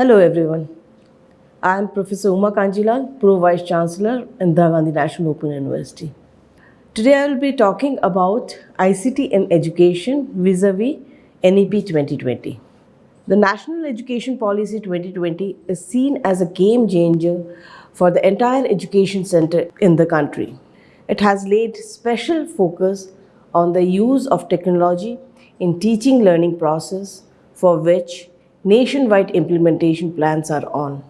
Hello everyone. I am Professor Uma Kanjilal, Pro Vice Chancellor in Indira Gandhi National Open University. Today I will be talking about ICT in education vis-a-vis NEP 2020. The National Education Policy 2020 is seen as a game changer for the entire education center in the country. It has laid special focus on the use of technology in teaching learning process for which nationwide implementation plans are on.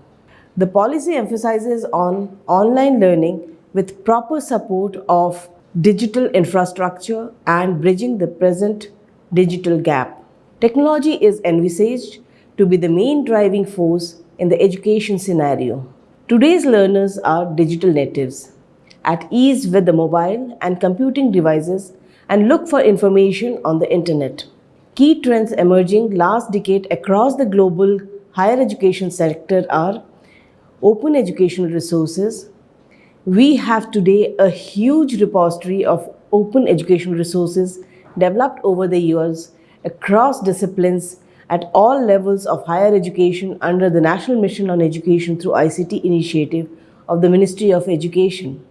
The policy emphasizes on online learning with proper support of digital infrastructure and bridging the present digital gap. Technology is envisaged to be the main driving force in the education scenario. Today's learners are digital natives, at ease with the mobile and computing devices and look for information on the internet. Key trends emerging last decade across the global higher education sector are open educational resources. We have today a huge repository of open educational resources developed over the years across disciplines at all levels of higher education under the National Mission on Education through ICT initiative of the Ministry of Education.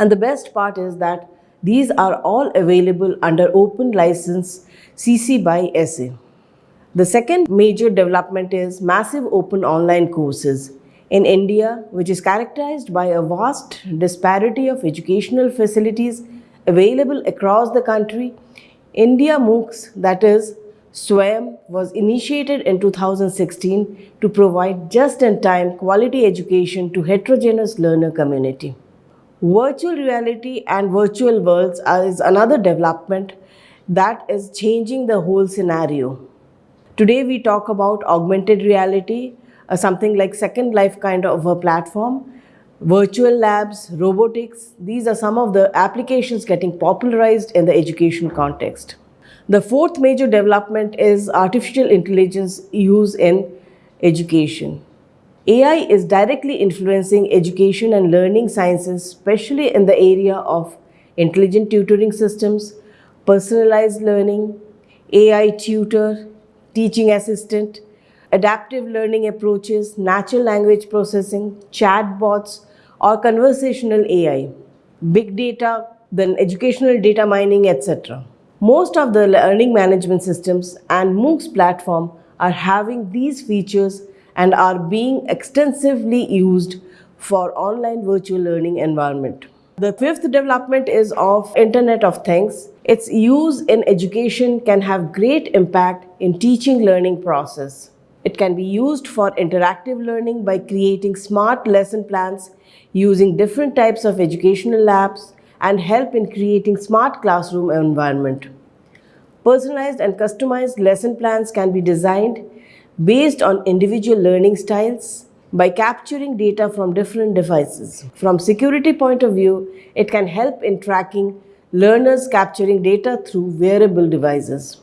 And the best part is that these are all available under open license CC by SA. The second major development is massive open online courses. In India, which is characterized by a vast disparity of educational facilities available across the country, India MOOCs, that is, SWAYAM, was initiated in 2016 to provide just-in-time quality education to heterogeneous learner community. Virtual reality and virtual worlds is another development that is changing the whole scenario. Today we talk about augmented reality, uh, something like Second Life kind of a platform, virtual labs, robotics, these are some of the applications getting popularized in the education context. The fourth major development is artificial intelligence use in education. AI is directly influencing education and learning sciences, especially in the area of intelligent tutoring systems, personalized learning, AI tutor, teaching assistant, adaptive learning approaches, natural language processing, chatbots, or conversational AI, big data, then educational data mining, etc. Most of the learning management systems and MOOCs platform are having these features and are being extensively used for online virtual learning environment. The fifth development is of Internet of Things. Its use in education can have great impact in teaching learning process. It can be used for interactive learning by creating smart lesson plans using different types of educational labs and help in creating smart classroom environment. Personalized and customized lesson plans can be designed based on individual learning styles, by capturing data from different devices. From security point of view, it can help in tracking learners capturing data through wearable devices.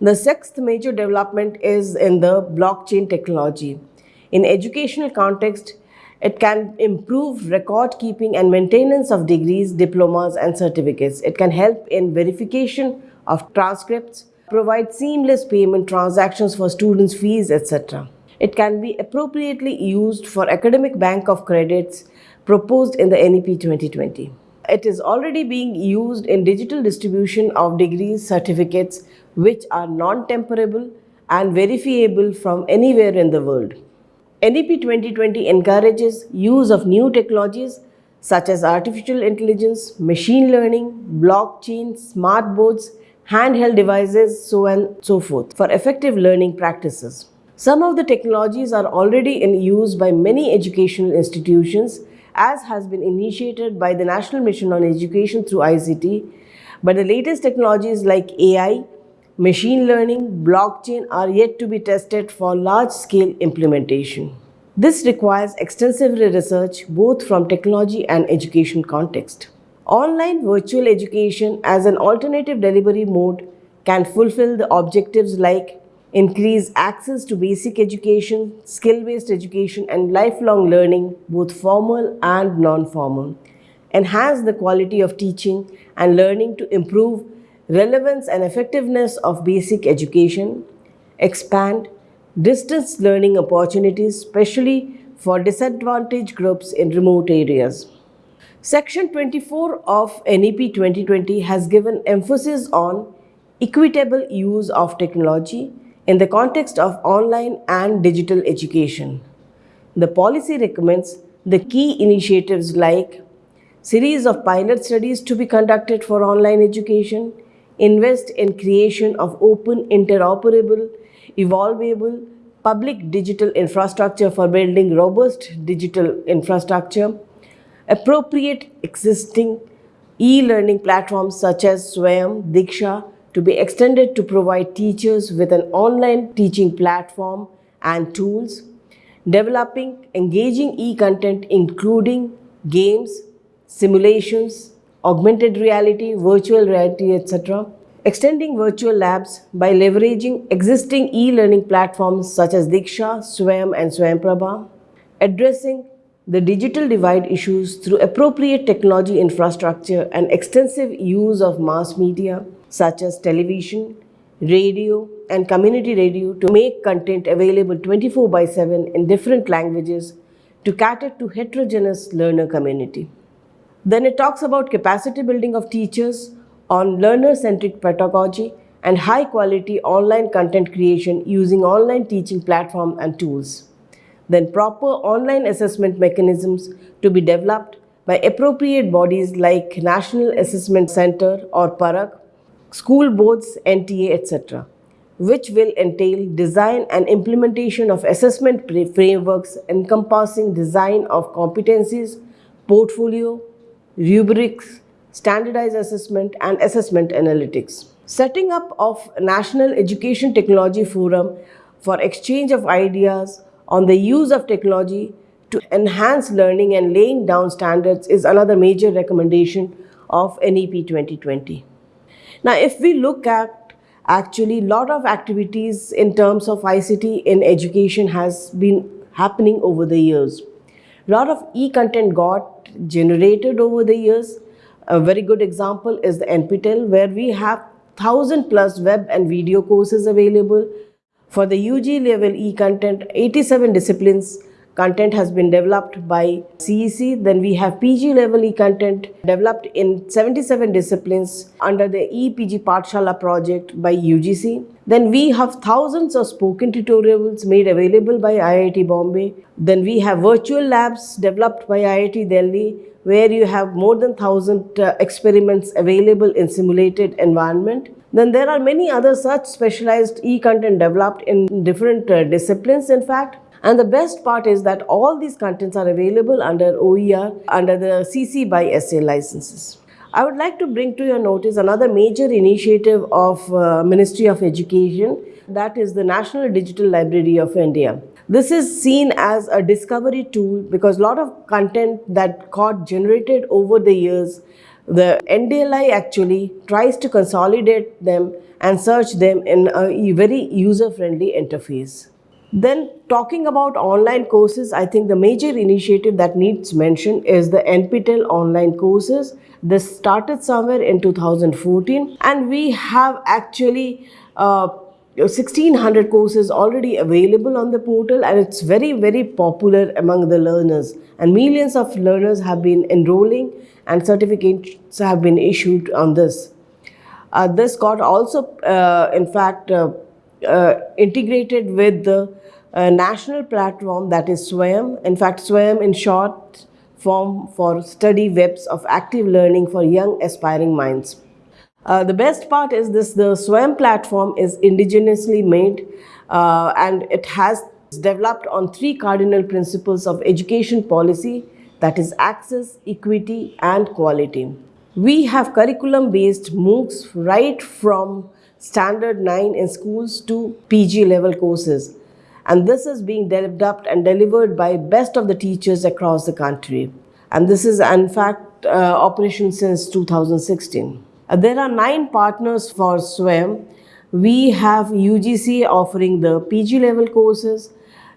The sixth major development is in the blockchain technology. In educational context, it can improve record keeping and maintenance of degrees, diplomas and certificates. It can help in verification of transcripts, provide seamless payment transactions for students' fees, etc it can be appropriately used for academic bank of credits proposed in the NEP 2020. It is already being used in digital distribution of degrees certificates which are non-tamperable and verifiable from anywhere in the world. NEP 2020 encourages use of new technologies such as artificial intelligence, machine learning, blockchain, smart boards, handheld devices, so and so forth for effective learning practices. Some of the technologies are already in use by many educational institutions as has been initiated by the National Mission on Education through ICT, but the latest technologies like AI, machine learning, blockchain are yet to be tested for large-scale implementation. This requires extensive research both from technology and education context. Online virtual education as an alternative delivery mode can fulfill the objectives like increase access to basic education, skill-based education and lifelong learning, both formal and non-formal, enhance the quality of teaching and learning to improve relevance and effectiveness of basic education, expand distance learning opportunities, especially for disadvantaged groups in remote areas. Section 24 of NEP 2020 has given emphasis on equitable use of technology in the context of online and digital education. The policy recommends the key initiatives like series of pilot studies to be conducted for online education, invest in creation of open, interoperable, evolvable, public digital infrastructure for building robust digital infrastructure, appropriate existing e-learning platforms such as Swayam, Diksha to be extended to provide teachers with an online teaching platform and tools, developing engaging e-content including games, simulations, augmented reality, virtual reality, etc. Extending virtual labs by leveraging existing e-learning platforms such as Diksha, Swayam and Swayamprabha. Addressing the digital divide issues through appropriate technology infrastructure and extensive use of mass media such as television, radio and community radio to make content available 24 by 7 in different languages to cater to heterogeneous learner community. Then it talks about capacity building of teachers on learner-centric pedagogy and high-quality online content creation using online teaching platform and tools then proper online assessment mechanisms to be developed by appropriate bodies like National Assessment Center or PARAKH, school boards, NTA, etc., which will entail design and implementation of assessment frameworks encompassing design of competencies, portfolio, rubrics, standardized assessment, and assessment analytics. Setting up of National Education Technology Forum for exchange of ideas on the use of technology to enhance learning and laying down standards is another major recommendation of NEP 2020. Now, if we look at actually a lot of activities in terms of ICT in education has been happening over the years. A lot of e-content got generated over the years. A very good example is the NPTEL where we have 1000 plus web and video courses available for the UG level e-content, 87 disciplines content has been developed by CEC. Then we have PG level e-content developed in 77 disciplines under the ePG Pathshala project by UGC. Then we have thousands of spoken tutorials made available by IIT Bombay. Then we have virtual labs developed by IIT Delhi where you have more than 1000 uh, experiments available in simulated environment. Then there are many other such specialized e-content developed in different uh, disciplines in fact. And the best part is that all these contents are available under OER under the CC by SA licenses. I would like to bring to your notice another major initiative of uh, Ministry of Education that is the National Digital Library of India. This is seen as a discovery tool because a lot of content that got generated over the years the NDLI actually tries to consolidate them and search them in a very user-friendly interface. Then talking about online courses, I think the major initiative that needs mention is the NPTEL online courses. This started somewhere in 2014 and we have actually uh, 1600 courses already available on the portal and it's very very popular among the learners and millions of learners have been enrolling and certificates have been issued on this. Uh, this got also uh, in fact uh, uh integrated with the uh, national platform that is SWAYAM. In fact SWAYAM in short form for study webs of active learning for young aspiring minds. Uh, the best part is this, the Swayam platform is indigenously made uh, and it has developed on three cardinal principles of education policy that is access, equity and quality. We have curriculum based MOOCs right from standard 9 in schools to PG level courses and this is being developed and delivered by best of the teachers across the country and this is in fact uh, operation since 2016. Uh, there are nine partners for Swayam. We have UGC offering the PG level courses,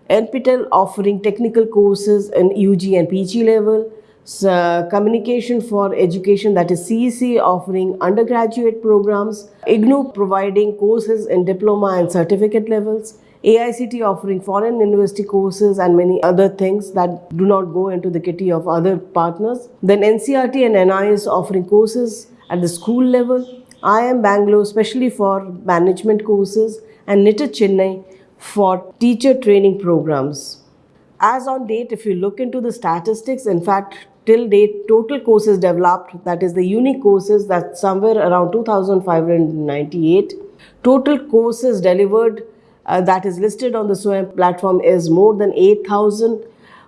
NPTEL offering technical courses in UG and PG level, so, communication for education that is CEC offering undergraduate programs, IGNOU providing courses in diploma and certificate levels, AICTE offering foreign university courses and many other things that do not go into the kitty of other partners. Then NCERT and NIOS offering courses at the school level. IIM Bangalore especially for management courses and NITT Chennai for teacher training programs. As on date, if you look into the statistics, in fact, till date, total courses developed, that is the unique courses, that's somewhere around 2,598. Total courses delivered uh, that is listed on the SWAYAM platform is more than 8,000.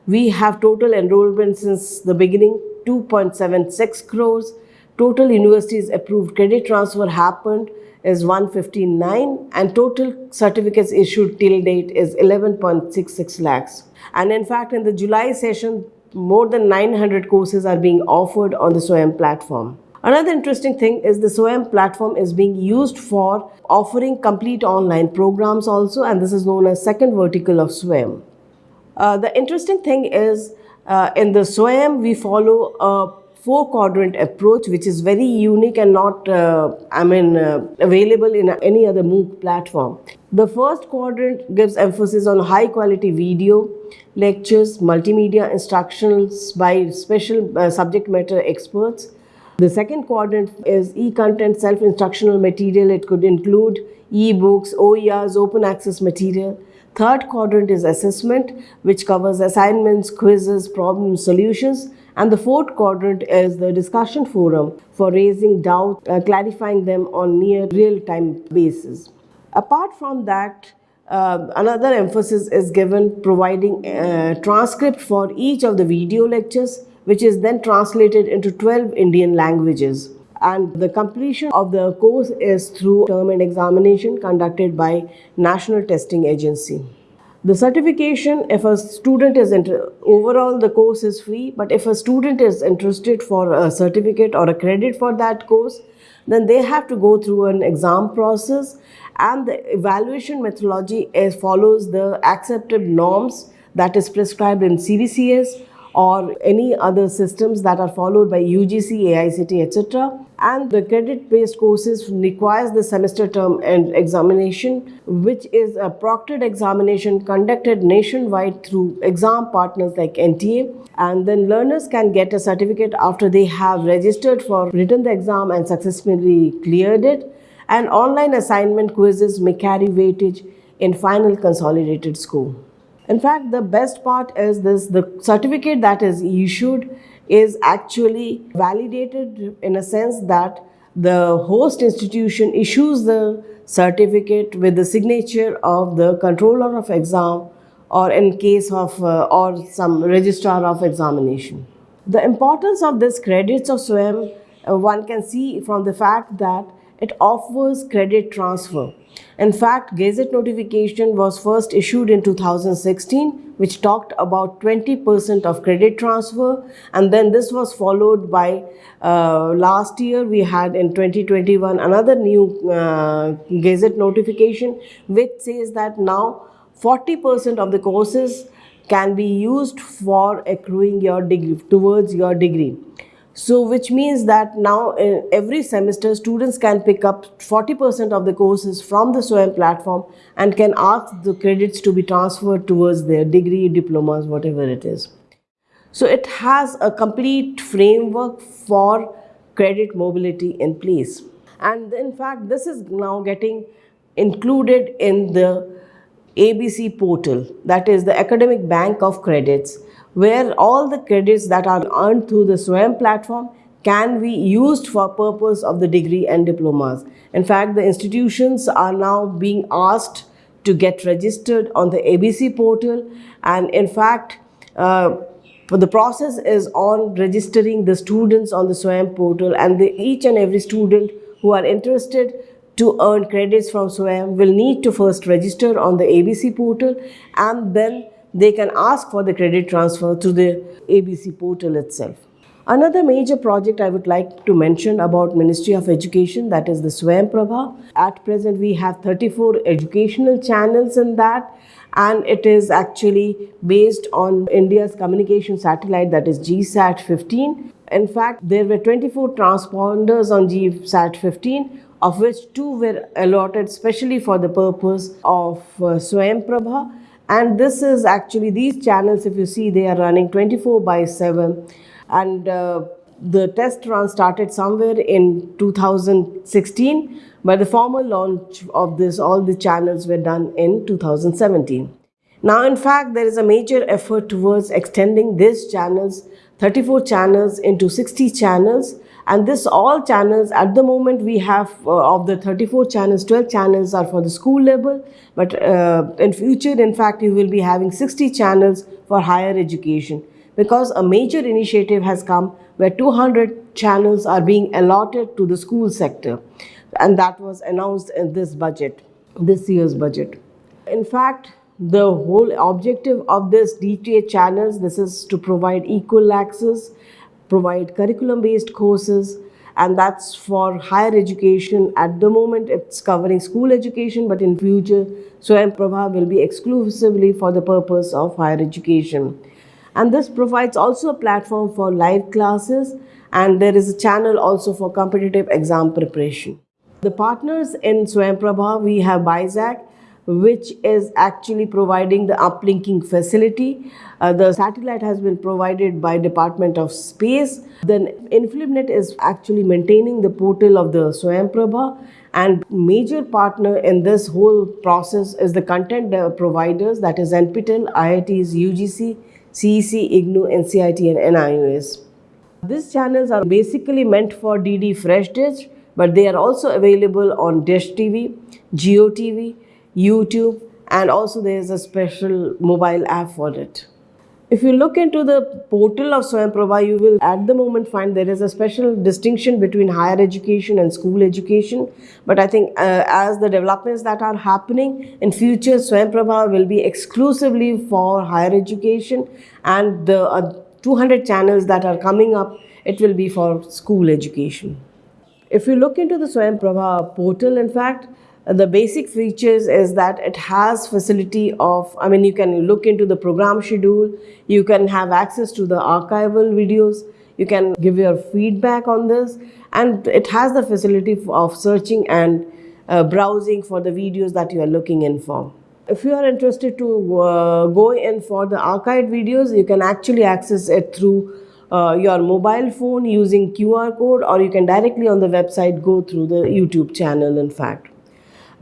We have total enrollment since the beginning, 2.76 crores. Total universities approved credit transfer happened is 159 and total certificates issued till date is 11.66 lakhs. And in fact, in the July session, more than 900 courses are being offered on the SWAYAM platform. Another interesting thing is the SWAYAM platform is being used for offering complete online programs also and this is known as second vertical of SWAYAM. Uh, the interesting thing is uh, in the SWAYAM we follow a four quadrant approach which is very unique and not uh, I mean uh, available in any other MOOC platform. The first quadrant gives emphasis on high quality video, lectures, multimedia instructions by special uh, subject matter experts. The second quadrant is e-content self-instructional material. It could include e-books, OERs, open access material. Third quadrant is assessment, which covers assignments, quizzes, problem solutions. And the fourth quadrant is the discussion forum for raising doubt, uh, clarifying them on near real-time basis. Apart from that, uh, another emphasis is given providing a uh, transcript for each of the video lectures, which is then translated into 12 Indian languages. And the completion of the course is through term and examination conducted by National Testing Agency. The certification, if a student is, overall the course is free, but if a student is interested for a certificate or a credit for that course, then they have to go through an exam process and the evaluation methodology is, follows the accepted norms that is prescribed in CBCS or any other systems that are followed by UGC, AICTE, etc. And the credit-based courses requires the semester term and examination, which is a proctored examination conducted nationwide through exam partners like NTA. And then learners can get a certificate after they have registered for written the exam and successfully cleared it. And online assignment quizzes may carry weightage in final consolidated score. In fact, the best part is this, the certificate that is issued is actually validated in a sense that the host institution issues the certificate with the signature of the controller of exam or in case of uh, or some registrar of examination. The importance of this credits of SWAYAM uh, one can see from the fact that it offers credit transfer. In fact, Gazette notification was first issued in 2016, which talked about 20% of credit transfer. And then this was followed by uh, last year, we had in 2021 another new uh, Gazette notification, which says that now 40% of the courses can be used for accruing your degree, towards your degree. So which means that now uh, every semester students can pick up 40% of the courses from the SWAYAM platform and can ask the credits to be transferred towards their degree, diplomas, whatever it is. So it has a complete framework for credit mobility in place. And in fact, this is now getting included in the ABC portal, that is the Academic Bank of Credits where all the credits that are earned through the SWAYAM platform can be used for purpose of the degree and diplomas. In fact, the institutions are now being asked to get registered on the ABC portal and in fact, uh, the process is on registering the students on the SWAYAM portal and the, each and every student who are interested to earn credits from SWAYAM will need to first register on the ABC portal and then they can ask for the credit transfer through the ABC portal itself. Another major project I would like to mention about Ministry of Education that is the Swayam Prabha. At present we have 34 educational channels in that and it is actually based on India's communication satellite that is GSAT 15. In fact, there were 24 transponders on GSAT 15 of which two were allotted specially for the purpose of uh, Prabha. And this is actually these channels, if you see, they are running 24 by 7. And uh, the test run started somewhere in 2016, but the formal launch of this, all the channels were done in 2017. Now, in fact, there is a major effort towards extending these channels, 34 channels into 60 channels. And this all channels, at the moment we have uh, of the 34 channels, 12 channels are for the school level. But uh, in future, in fact, you will be having 60 channels for higher education. Because a major initiative has come where 200 channels are being allotted to the school sector. And that was announced in this budget, this year's budget. In fact, the whole objective of this DTH channels, this is to provide equal access, provide curriculum based courses, and that's for higher education. At the moment, it's covering school education, but in future, Swayam Prabha will be exclusively for the purpose of higher education. And this provides also a platform for live classes, and there is a channel also for competitive exam preparation. The partners in Swayam Prabha, we have BISAG, which is actually providing the uplinking facility. Uh, the satellite has been provided by Department of Space. Then Inflibnet is actually maintaining the portal of the Swayam Prabha and major partner in this whole process is the content providers that is NPTEL, IITs, UGC, CEC, IGNOU, NCIT and NIOS. These channels are basically meant for DD Free Dish but they are also available on Dish TV, Jio TV, YouTube, and also there is a special mobile app for it. If you look into the portal of Swayam Prabha, you will at the moment find there is a special distinction between higher education and school education. But I think uh, as the developments that are happening in future, Swayam Prabha will be exclusively for higher education and the uh, 200 channels that are coming up, it will be for school education. If you look into the Swayam Prabha portal, in fact, the basic features is that it has facility of i mean you can look into the program schedule. You can have access to the archival videos. You can give your feedback on this. And it has the facility of searching and uh, browsing for the videos that you are looking in for. If you are interested to uh, go in for the archived videos you can actually access it through uh, your mobile phone using QR code or you can directly on the website go through the YouTube channel in fact.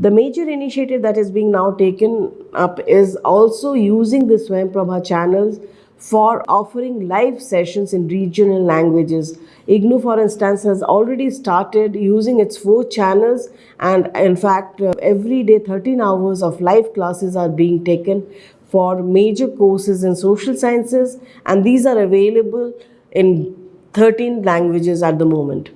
The major initiative that is being now taken up is also using the Swayam Prabha channels for offering live sessions in regional languages. IGNOU, for instance, has already started using its four channels and in fact, uh, every day 13 hours of live classes are being taken for major courses in social sciences and these are available in 13 languages at the moment.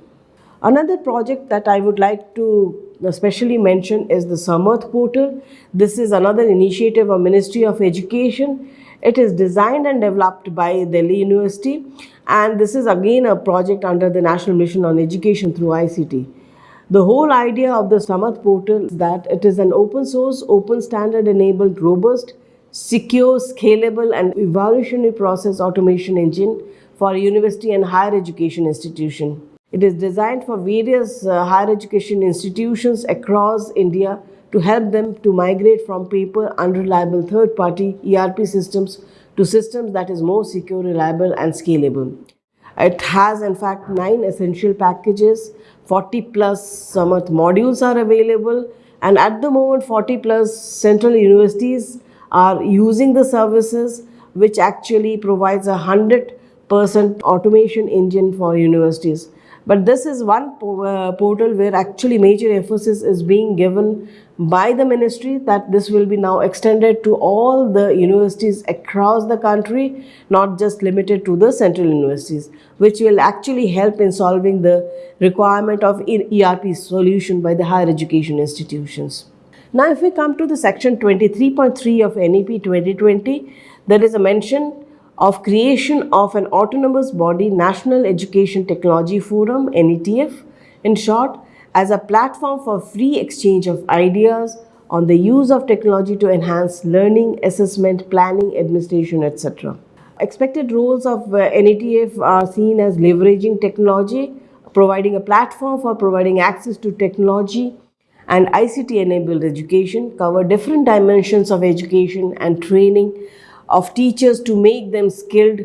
Another project that I would like to especially mention is the Samarth portal. This is another initiative of Ministry of Education. It is designed and developed by Delhi University and this is again a project under the National Mission on Education through ICT. The whole idea of the Samarth portal is that it is an open source, open standard enabled, robust, secure, scalable and evolutionary process automation engine for university and higher education institution. It is designed for various uh, higher education institutions across India to help them to migrate from paper unreliable third-party ERP systems to systems that is more secure, reliable and scalable. It has in fact nine essential packages, 40 plus Samarth modules are available and at the moment 40 plus central universities are using the services which actually provides a 100% automation engine for universities. But this is one uh, portal where actually major emphasis is being given by the ministry that this will be now extended to all the universities across the country, not just limited to the central universities, which will actually help in solving the requirement of ERP solution by the higher education institutions. Now, if we come to the section 23.3 of NEP 2020, there is a mention of creation of an autonomous body National Education Technology Forum NETF in short as a platform for free exchange of ideas on the use of technology to enhance learning, assessment, planning, administration, etc. Expected roles of uh, NETF are seen as leveraging technology, providing a platform for providing access to technology and ICT enabled education, cover different dimensions of education and training of teachers to make them skilled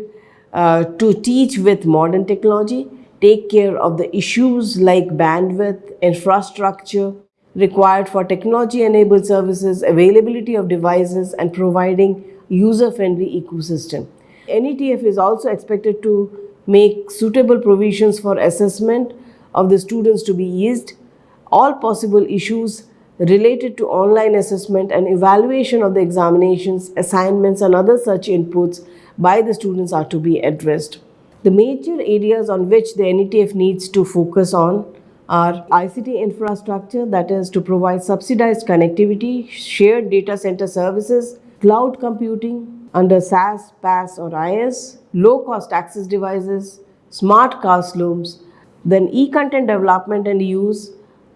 uh, to teach with modern technology, take care of the issues like bandwidth, infrastructure required for technology enabled services, availability of devices and providing user friendly ecosystem. NETF is also expected to make suitable provisions for assessment of the students to be eased, all possible issues related to online assessment and evaluation of the examinations, assignments and other such inputs by the students are to be addressed. The major areas on which the NETF needs to focus on are ICT infrastructure that is to provide subsidized connectivity, shared data center services, cloud computing under SaaS, PaaS or IaaS, low-cost access devices, smart classrooms, then e-content development and use,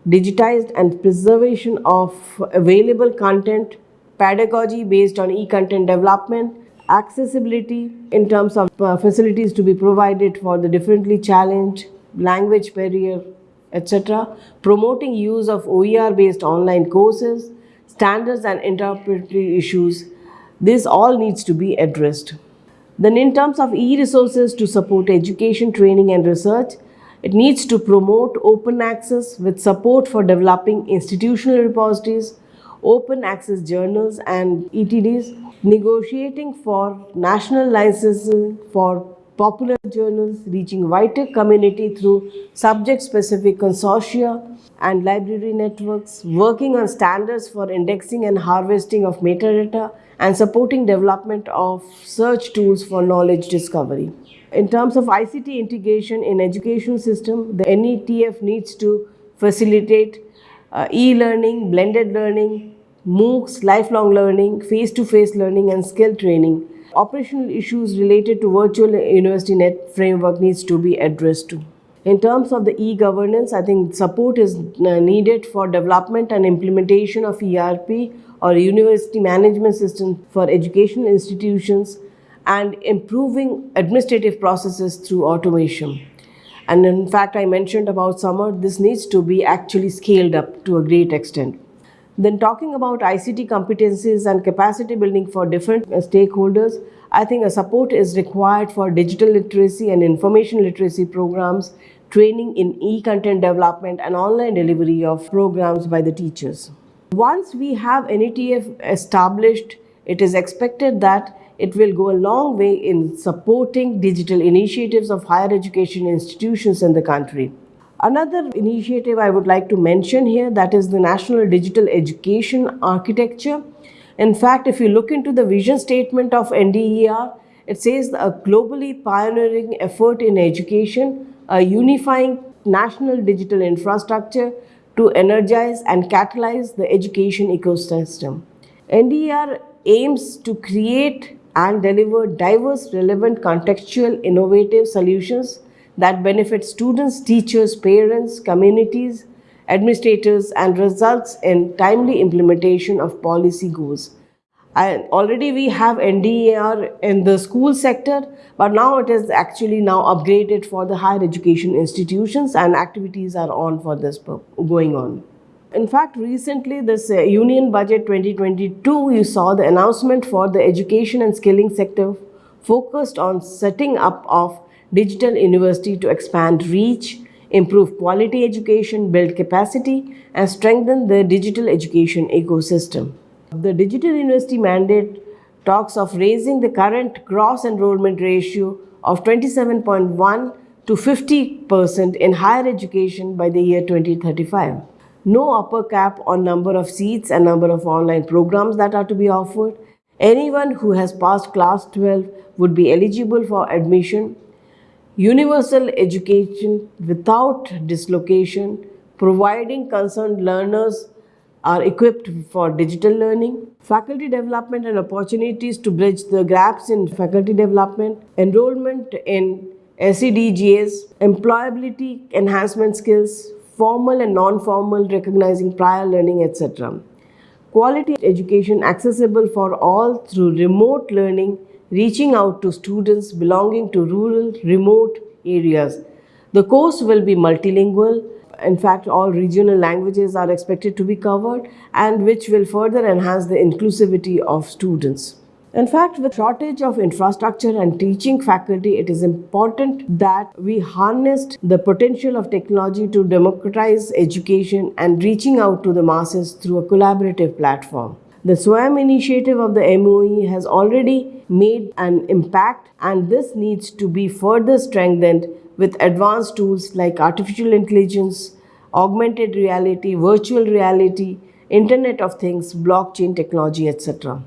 digitized and preservation of available content, pedagogy based on e-content development, accessibility in terms of uh, facilities to be provided for the differently challenged, language barrier, etc., promoting use of OER based online courses, standards and interpretive issues. This all needs to be addressed. Then in terms of e-resources to support education, training and research, it needs to promote open access with support for developing institutional repositories, open access journals and ETDs, negotiating for national licensing for popular journals, reaching wider community through subject-specific consortia and library networks, working on standards for indexing and harvesting of metadata, and supporting development of search tools for knowledge discovery. In terms of ICT integration in education system, the NETF needs to facilitate uh, e-learning, blended learning, MOOCs, lifelong learning, face-to-face -face learning and skill training. Operational issues related to virtual university net framework needs to be addressed too. In terms of the e-governance, I think support is uh, needed for development and implementation of ERP or university management system for educational institutions and improving administrative processes through automation. And in fact, I mentioned about Samarth, this needs to be actually scaled up to a great extent. Then talking about ICT competencies and capacity building for different uh, stakeholders, I think a support is required for digital literacy and information literacy programs, training in e-content development and online delivery of programs by the teachers. Once we have NETF established, it is expected that it will go a long way in supporting digital initiatives of higher education institutions in the country. Another initiative I would like to mention here that is the National Digital Education Architecture. In fact, if you look into the vision statement of NDEAR, it says a globally pioneering effort in education, a unifying national digital infrastructure to energize and catalyze the education ecosystem. NDEAR aims to create and deliver diverse, relevant, contextual, innovative solutions that benefit students, teachers, parents, communities, administrators, and results in timely implementation of policy goals. And already we have NDEAR in the school sector, but now it is actually now upgraded for the higher education institutions and activities are on for this going on. In fact, recently this uh, Union Budget 2022, you saw the announcement for the education and skilling sector focused on setting up of digital university to expand reach, improve quality education, build capacity and strengthen the digital education ecosystem. The digital university mandate talks of raising the current gross enrollment ratio of 27.1 to 50% in higher education by the year 2035 no upper cap on number of seats and number of online programs that are to be offered. Anyone who has passed class 12 would be eligible for admission. Universal education without dislocation, providing concerned learners are equipped for digital learning, faculty development and opportunities to bridge the gaps in faculty development, enrollment in SEDGs, employability enhancement skills, formal and non-formal, recognizing prior learning, etc. Quality education accessible for all through remote learning, reaching out to students belonging to rural, remote areas. The course will be multilingual. In fact, all regional languages are expected to be covered and which will further enhance the inclusivity of students. In fact, with shortage of infrastructure and teaching faculty, it is important that we harnessed the potential of technology to democratize education and reaching out to the masses through a collaborative platform. The SWAYAM initiative of the MOE has already made an impact and this needs to be further strengthened with advanced tools like artificial intelligence, augmented reality, virtual reality, Internet of Things, blockchain technology, etc.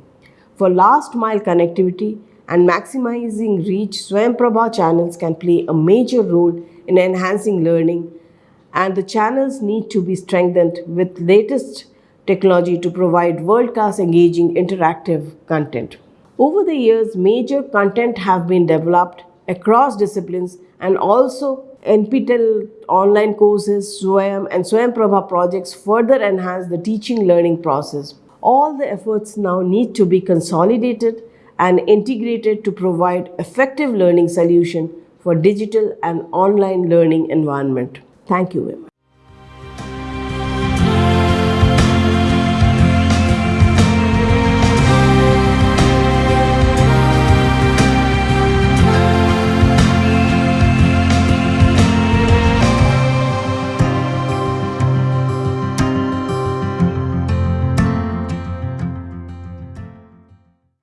For last mile connectivity and maximizing reach, Swayamprabha channels can play a major role in enhancing learning and the channels need to be strengthened with latest technology to provide world-class engaging interactive content. Over the years, major content have been developed across disciplines and also NPTEL online courses, SWAYAM and SWAYAMPrabha projects further enhance the teaching learning process all the efforts now need to be consolidated and integrated to provide effective learning solution for digital and online learning environment. Thank you very much.